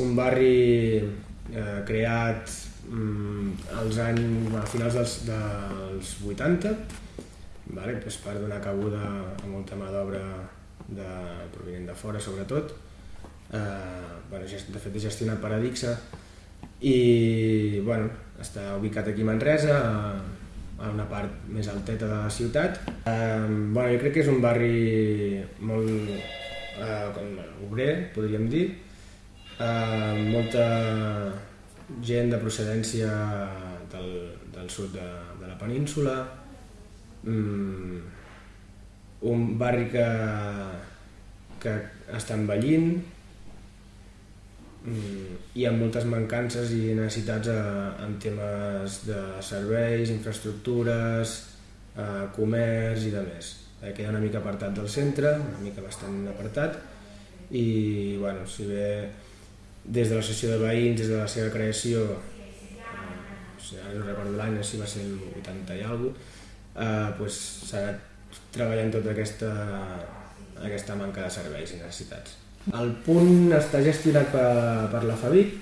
un barri eh, creat mm, als anys, a finals dels, dels 80, vale? pues per donar cabuda a molta mà d'obra de, provinent de fora, sobretot. Eh, bueno, de fet, és gestionat per Adixa i bueno, està ubicat aquí a Manresa, a, a una part més alteta de la ciutat. Eh, bueno, jo crec que és un barri molt eh, com, obrer, podríem dir, eh, molta gent de procedència del, del sud de, de la península, mm, un barri que, que està envellint. Mm, i amb moltes mancances i necessitats eh, en temes de serveis, infraestructures, eh, comerç i de més. Eh, queda una mica apartat del centre, una mica bastant apartat, i bueno, si bé des de l'associació de veïns, des de la seva creació, eh, no recordo l'any, si va ser el 80 i alguna cosa, eh, pues, s'ha anat treballant tota aquesta, aquesta manca de serveis i necessitats. El punt està gestionat per, per la FABIC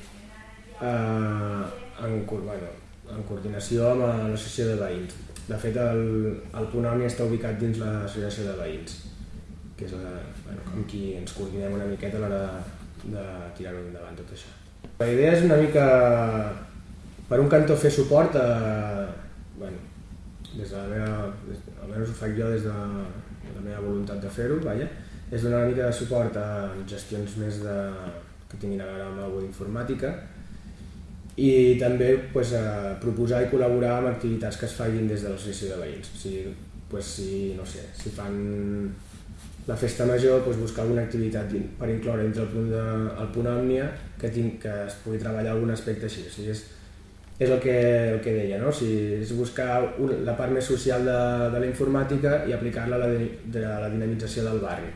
eh, en, bueno, en coordinació amb l'associació de veïns. De fet, el, el punt Òmnia està ubicat dins l'associació de veïns, que és la, bueno, com qui ens coordinem una miqueta a l'hora de tirar-ho endavant tot això. La idea és una mica, per un cantó, fer suport a, bueno, des de la meva, des, almenys ho faig jo des de, la meva voluntat de fer-ho, vaja, és donar una mica de suport a gestions més de, que tinguin a veure amb alguna d'informàtica, i també pues, a proposar i col·laborar amb activitats que es facin des de l'associació de veïns. O sigui, pues, si, no sé, si fan la festa major, pues, buscar alguna activitat per incloure entre el punt, de, el punt òmnia que, tinc, que es pugui treballar algun aspecte així. O sigui, és, és el que, el que deia, no? o sigui, és buscar un, la part més social de, de la informàtica i aplicar-la a la, de, de la dinamització del barri.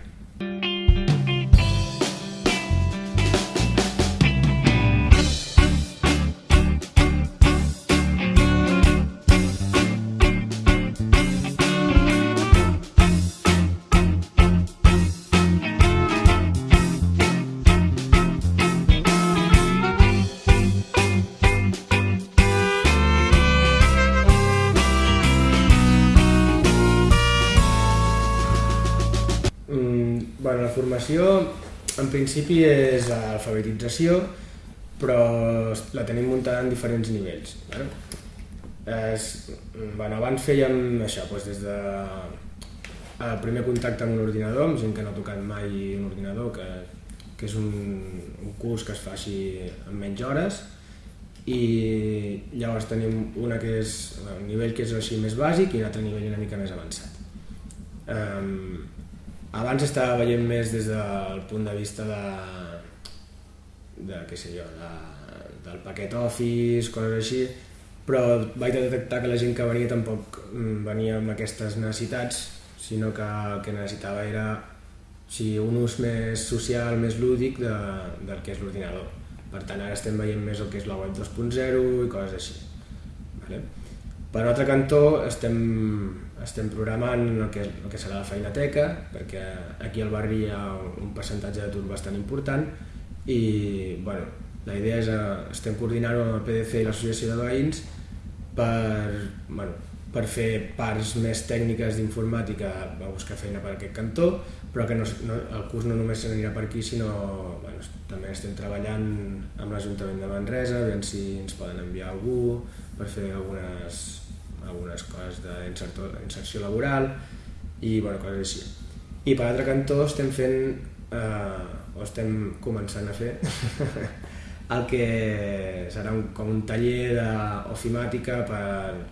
Formació en principi és alfabetització, però la tenim muntada en diferents nivells. Bueno, és, bueno, abans fèiem això, doncs des de el primer contacte amb un ordinador, amb gent que no ha tocat mai un ordinador, que, que és un, un curs que es fa així en menys hores, i llavors tenim una que és un nivell que és així més bàsic i un altre nivell una mica més avançat. Um, abans estava veient més des del punt de vista de, de què sé jo, de, del paquet Office, coses així, però vaig detectar que la gent que venia tampoc mm, venia amb aquestes necessitats, sinó que el que necessitava era sí, un ús més social, més lúdic de, del que és l'ordinador. Per tant, ara estem veient més el que és la web 2.0 i coses així. Vale? Per un altre cantó, estem estem programant el que, el que serà la feinateca, perquè aquí al barri hi ha un percentatge d'atur bastant important i bueno, la idea és, eh, estem coordinant amb el PDC i l'associació de veïns per, bueno, per fer parts més tècniques d'informàtica a buscar feina per aquest cantó, però que no, no, el curs no només s'anirà per aquí, sinó bueno, també estem treballant amb l'Ajuntament de Manresa, veient si ens poden enviar algú per fer algunes algunes coses d'inserció laboral i bueno, coses així. I per l'altre cantó estem fent, eh, o estem començant a fer, el que serà un, com un taller d'ofimàtica per,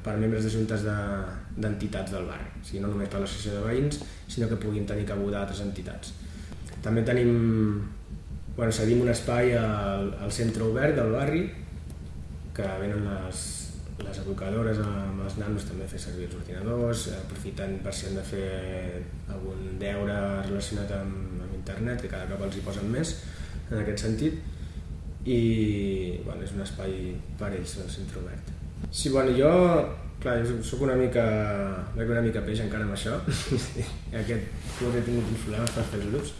per membres de juntes d'entitats de, del barri. O sigui, no només per l'associació de veïns, sinó que puguin tenir cabuda altres entitats. També tenim, bueno, cedim un espai al, al centre obert del barri, que venen les, les educadores amb els nanos també fer servir els ordinadors, aprofitant per si han de fer algun deure relacionat amb, amb internet, que cada cop els hi posen més en aquest sentit, i bueno, és un espai per ells, el centre obert. Sí, bueno, jo, clar, jo soc una mica, una mica peix encara amb això, aquest curs he tingut uns problemes per fer els grups,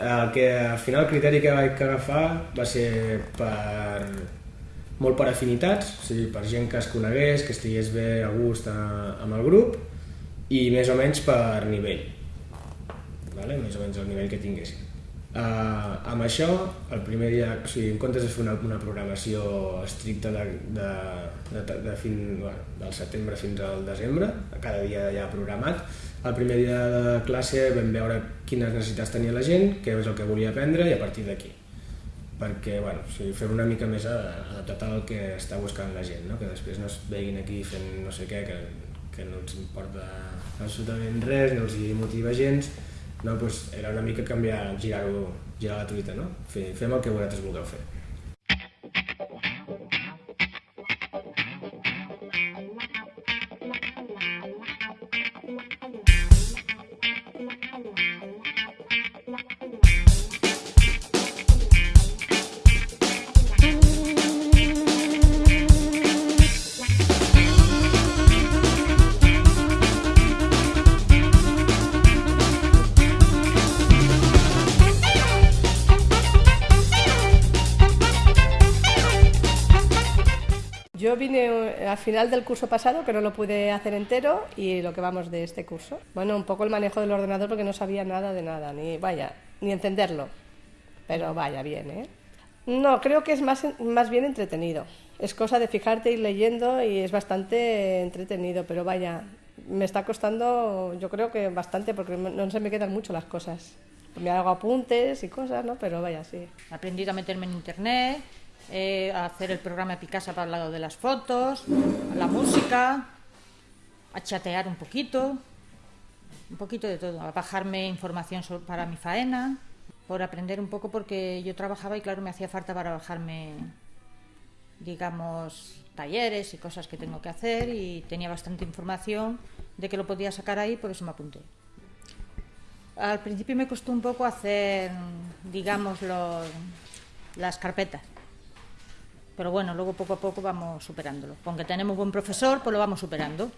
El que al final el criteri que vaig agafar va ser per molt per afinitats, o sigui, per gent que es conegués, que estigués bé a gust a, amb el grup i més o menys per nivell, vale? més o menys el nivell que tinguessin. Uh, amb això, el primer dia, o sigui, en comptes de fer una, una programació estricta de, de, de, de, fin, bueno, del setembre fins al desembre, cada dia ja programat, el primer dia de classe vam veure quines necessitats tenia la gent, què és el que volia aprendre i a partir d'aquí perquè bueno, o sigui, fer una mica més adaptat al que està buscant la gent, no? que després no es veguin aquí fent no sé què, que, que no ens importa absolutament res, no els hi motiva gens, no, doncs era una mica canviar, girar-ho, girar la truita, no? Fem el que vosaltres vulgueu fer. Vine eh, al final del curso pasado, que no lo pude hacer entero, y lo que vamos de este curso. Bueno, un poco el manejo del ordenador porque no sabía nada de nada, ni vaya, ni encenderlo. Pero vaya, bien, ¿eh? No, creo que es más, más bien entretenido. Es cosa de fijarte y leyendo y es bastante entretenido, pero vaya, me está costando, yo creo que bastante, porque no se me quedan mucho las cosas. Me hago apuntes y cosas, ¿no? Pero vaya, sí. He aprendido a meterme en internet, eh, a hacer el programa Picasa para el lado de las fotos, la música, a chatear un poquito, un poquito de todo, a bajarme información para mi faena, por aprender un poco porque yo trabajaba y claro me hacía falta para bajarme, digamos, talleres y cosas que tengo que hacer y tenía bastante información de que lo podía sacar ahí, por eso me apunté. Al principio me costó un poco hacer, digamos, las carpetas pero bueno, luego poco a poco vamos superándolo. Aunque tenemos buen profesor, pues lo vamos superando.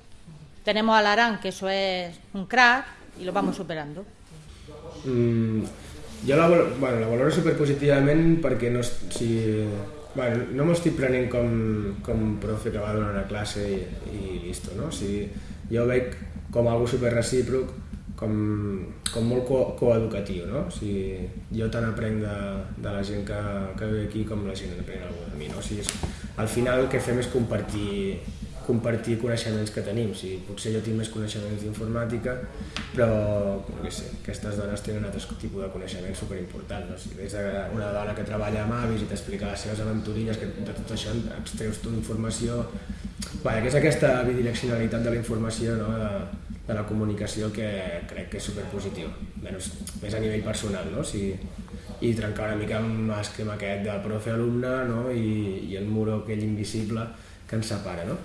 Tenemos a Larán, que eso es un crack, i lo vamos superando. Mm, jo la, bueno, la valoro superpositivament perquè no, si, bueno, no m'ho estic prenent com, com profe que va donar una classe i, i listo, no? O sigui, jo veig com algo super recíproc com, com molt co coeducatiu, no? O sigui, jo tant aprenc de, de la gent que, que ve aquí com la gent aprèn alguna de mi, no? O sigui, és, al final el que fem és compartir, compartir coneixements que tenim. O sigui, potser jo tinc més coneixements d'informàtica, però no sé, aquestes dones tenen altres tipus de coneixements superimportants. No? Si vés una dona que treballa amb avis i t'explica les seves aventurilles, que de tot això extreus tu informació... Vaja, que és aquesta bidireccionalitat de la informació, no? de, de la comunicació que crec que és superpositiu, menys, més a nivell personal, no? Si, i trencar una mica amb l'esquema aquest de profe-alumne no? I, i el muro aquell invisible que ens separa. No?